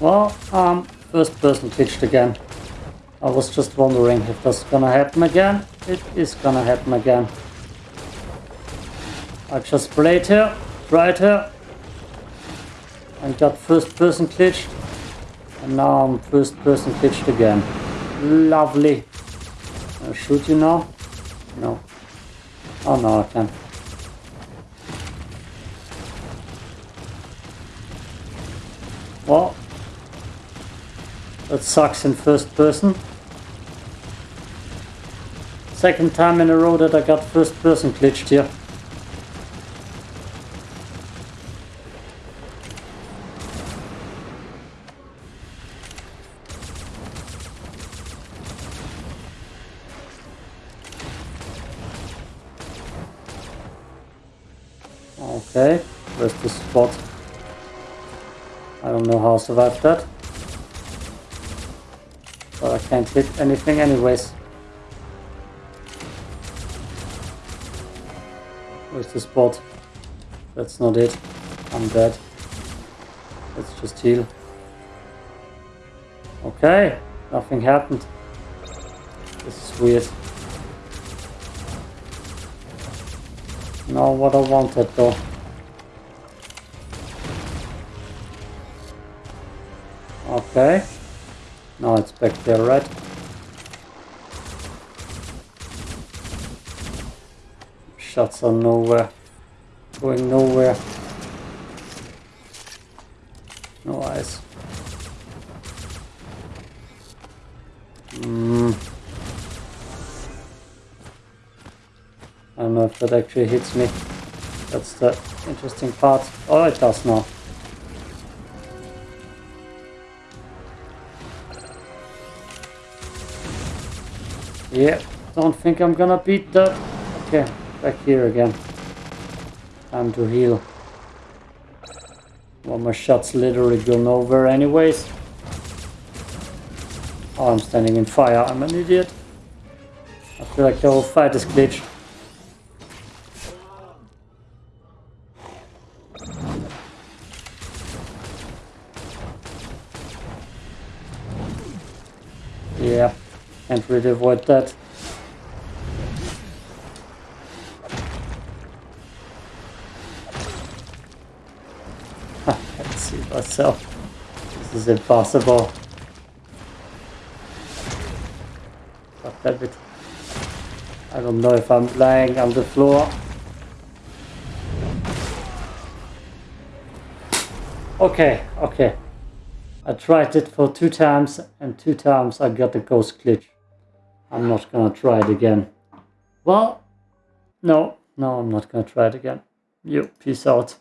Well, um, first person glitched again. I was just wondering if that's gonna happen again. It is gonna happen again. I just played here, tried here, and got first person glitched. And now I'm first person glitched again. Lovely. Can I shoot you now? No. Oh no, I can. Well, that sucks in first person. Second time in a row that I got first person glitched here. Okay, where's the spot? I don't know how I survived that. But I can't hit anything anyways. Where's the spot? That's not it. I'm dead. Let's just heal. Okay, nothing happened. This is weird. Not what I wanted though. Okay. Now it's back there, right? Shots are nowhere. Going nowhere. No eyes. Hmm. I don't know if that actually hits me. That's the interesting part. Oh, it does now. Yeah, don't think I'm gonna beat that. Okay, back here again. Time to heal. Well, my shots literally go nowhere anyways. Oh, I'm standing in fire. I'm an idiot. I feel like the whole fight is glitched. Yeah. Can't really avoid that. I can't see myself. This is impossible. God damn it. I don't know if I'm lying on the floor. Okay, okay. I tried it for two times and two times I got the ghost glitch. I'm not gonna try it again. Well, no, no, I'm not gonna try it again. You, peace out.